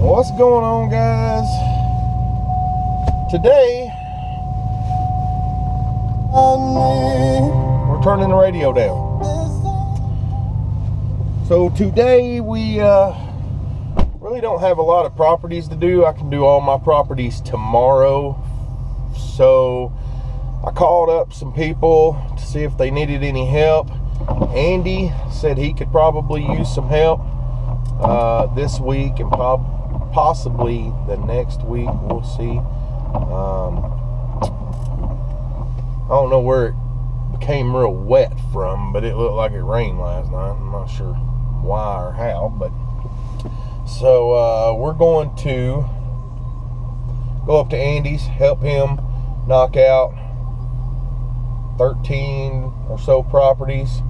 What's going on, guys? Today, we're turning the radio down. So today we uh, really don't have a lot of properties to do. I can do all my properties tomorrow. So I called up some people to see if they needed any help. Andy said he could probably use some help uh, this week and prob- possibly the next week. We'll see. Um, I don't know where it became real wet from, but it looked like it rained last night. I'm not sure why or how, but so uh, we're going to go up to Andy's, help him knock out 13 or so properties,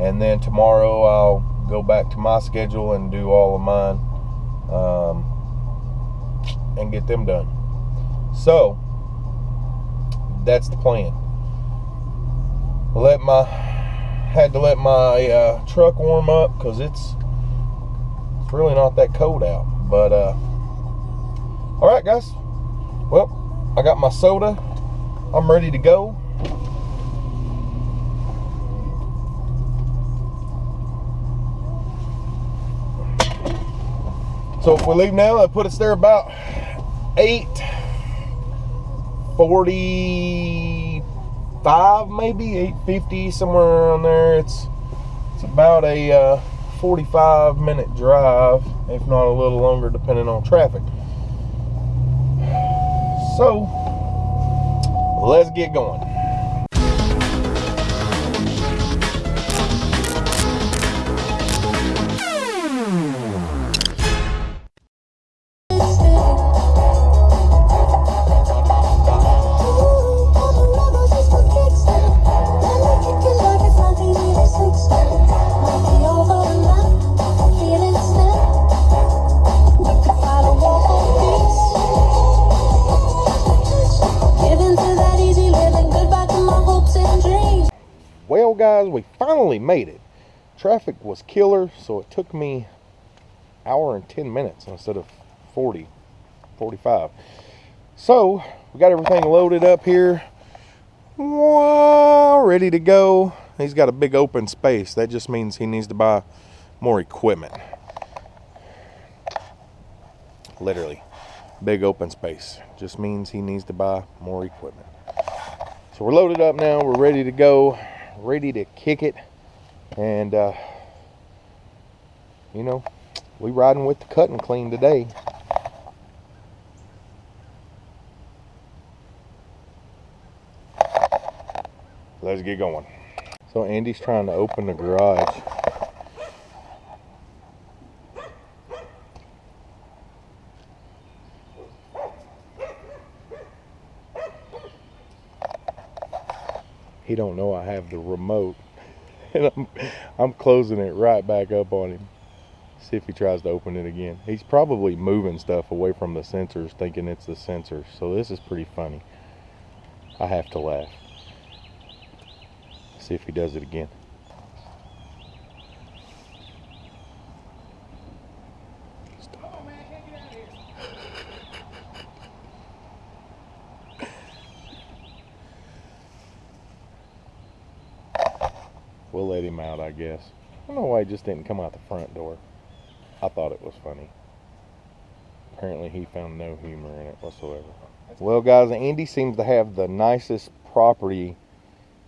and then tomorrow I'll go back to my schedule and do all of mine um, and get them done. So that's the plan. Let my had to let my uh, truck warm up because it's it's really not that cold out. But uh, all right, guys. Well, I got my soda. I'm ready to go. So if we leave now, that put us there about 845 maybe 850 somewhere around there. It's it's about a uh, 45 minute drive if not a little longer depending on traffic. So let's get going finally made it. Traffic was killer, so it took me hour and 10 minutes instead of 40, 45. So, we got everything loaded up here. Wow, ready to go. He's got a big open space. That just means he needs to buy more equipment. Literally, big open space. Just means he needs to buy more equipment. So we're loaded up now. We're ready to go ready to kick it and uh, you know we riding with the cut and clean today. Let's get going. So Andy's trying to open the garage. He don't know I have the remote and I'm, I'm closing it right back up on him. See if he tries to open it again. He's probably moving stuff away from the sensors thinking it's the sensors so this is pretty funny. I have to laugh. See if he does it again we'll let him out, I guess. I don't know why he just didn't come out the front door. I thought it was funny. Apparently, he found no humor in it whatsoever. Well, guys, Andy seems to have the nicest property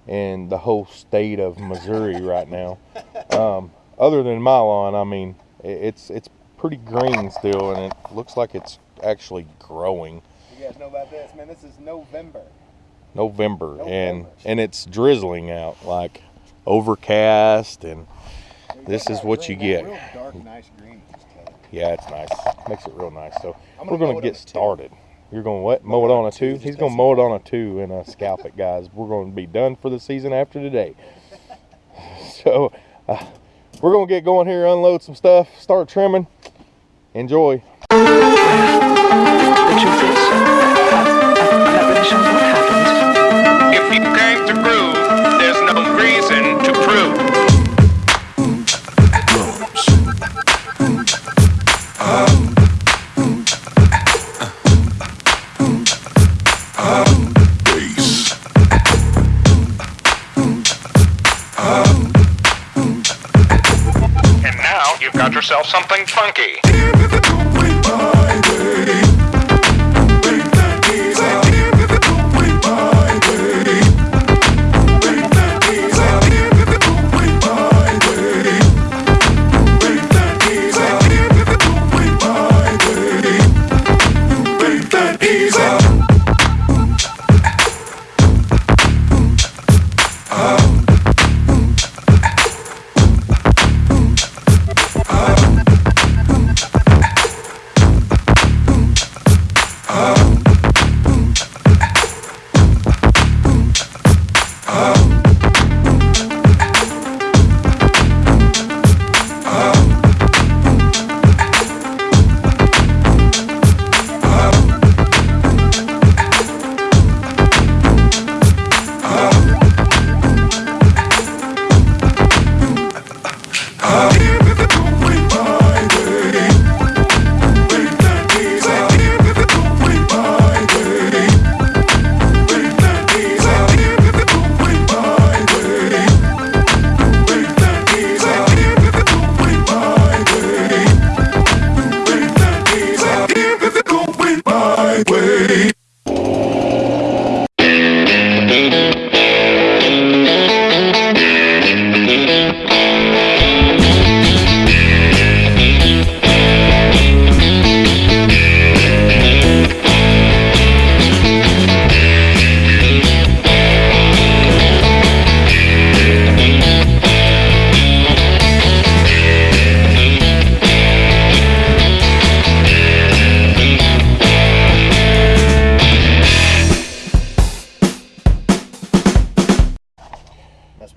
in the whole state of Missouri right now. Um, other than my lawn, I mean, it's it's pretty green still, and it looks like it's actually growing. You guys know about this, man? This is November. November, November. and and it's drizzling out like overcast and this is what you get. Real dark, nice green. Just tell you. yeah it's nice. Makes it real nice. So we're gonna gonna mow it get on a two. started. You're gonna what? Mow it on a two? he's gonna test mow it on a two and uh, scalp it guys. We're gonna be done for the season after today. So uh, we're gonna get going here unload some stuff start trimming. Enjoy. The truth is, that, that really shows what happens. If you came to prove,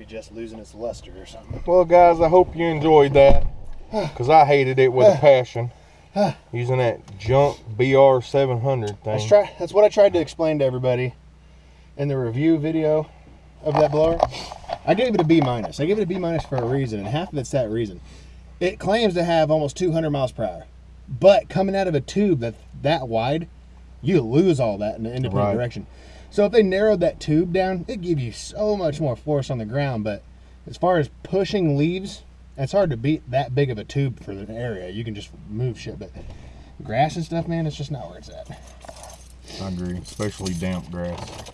be just losing its luster or something. Well, guys, I hope you enjoyed that because I hated it with a passion. Using that junk BR 700 thing. That's try. That's what I tried to explain to everybody in the review video of that blower. I gave it a B minus. I gave it a B minus for a reason, and half of it's that reason. It claims to have almost 200 miles per hour, but coming out of a tube that that wide, you lose all that in the independent Right. direction. So if they narrowed that tube down, it'd give you so much more force on the ground. But as far as pushing leaves, it's hard to beat that big of a tube for the area. You can just move shit, but grass and stuff, man, it's just not where it's at. I agree, especially damp grass.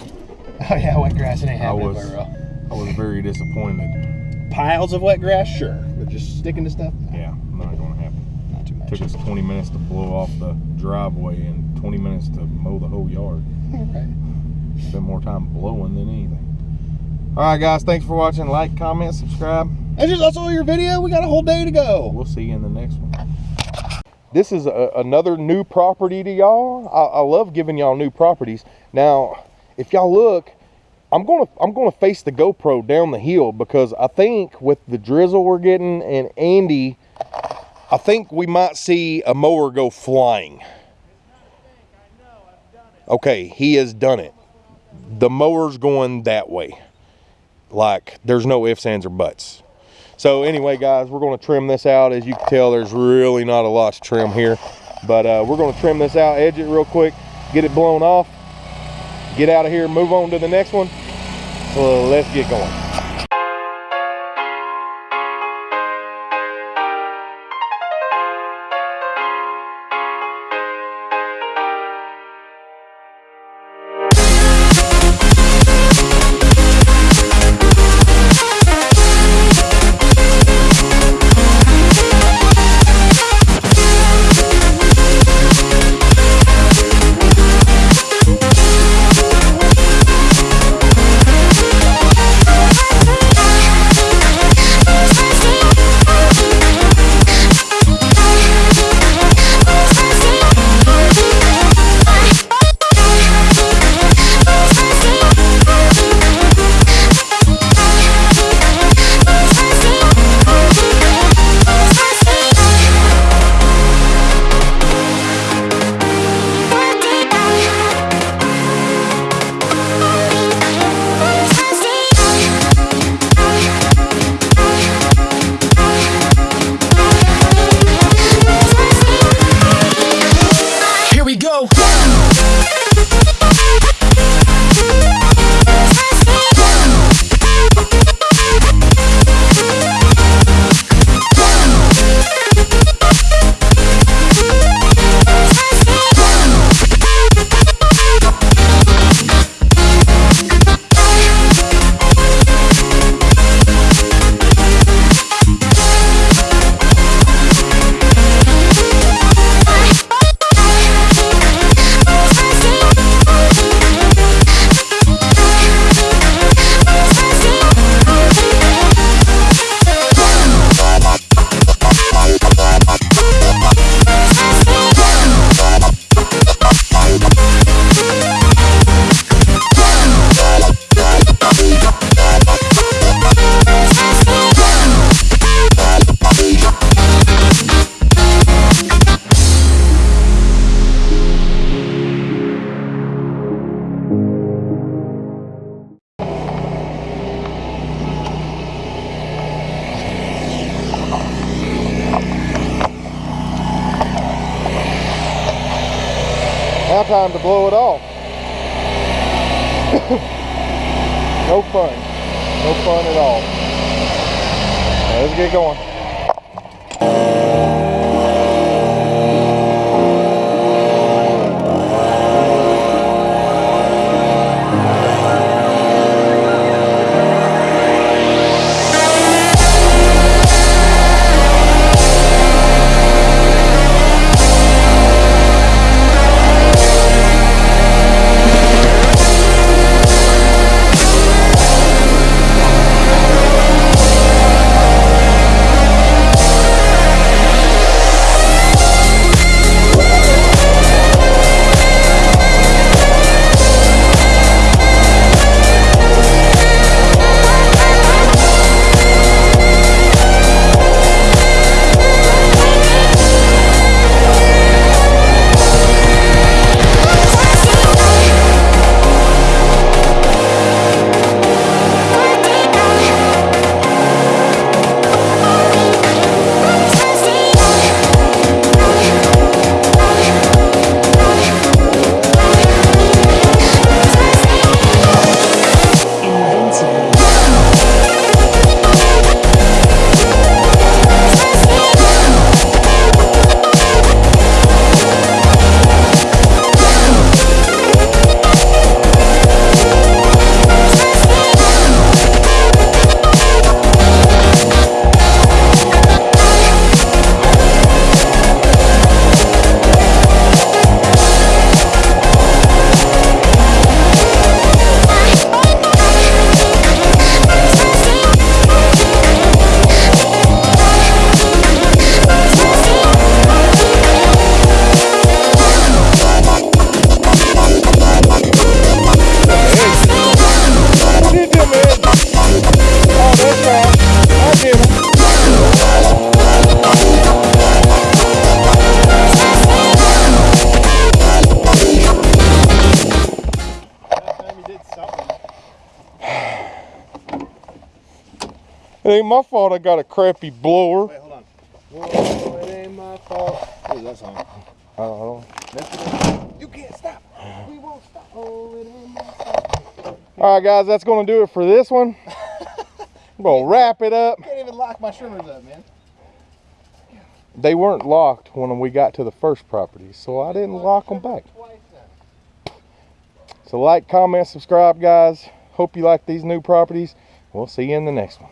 Oh yeah, wet grass. It ain't I happening was, very well. I was very disappointed. Piles of wet grass, sure, but just sticking to stuff, Yeah, not going to happen. not too much. Took us 20 minutes to blow off the driveway and 20 minutes to mow the whole yard. Right. Spent more time blowing than anything. All right, guys, thanks for watching. Like, comment, subscribe. That's just also your video. We got a whole day to go. We'll see you in the next one. This is a, another new property to y'all. I, I love giving y'all new properties. Now, if y'all look, I'm gonna I'm gonna face the GoPro down the hill because I think with the drizzle we're getting and Andy, I think we might see a mower go flying. Okay, he has done it. The mower's going that way. Like there's no ifs, ands, or buts. So anyway, guys, we're going to trim this out. As you can tell, there's really not a lot to trim here. But uh, we're going to trim this out, edge it real quick, get it blown off, get out of here, move on to the next one. So let's get going. Time to blow it off. no fun. No fun at all. Now, let's get going. It ain't my fault I got a crappy blower. Wait, hold on. Whoa, it ain't my fault. What is that song? I don't know. You can't stop. We won't stop. Oh, it ain't my fault. All right, guys, that's going to do it for this one. I'm going to wrap it up. Can't even lock my trimmers up, man. They weren't locked when we got to the first property, so I didn't lock them back. So like, comment, subscribe, guys. Hope you like these new properties. We'll see you in the next one.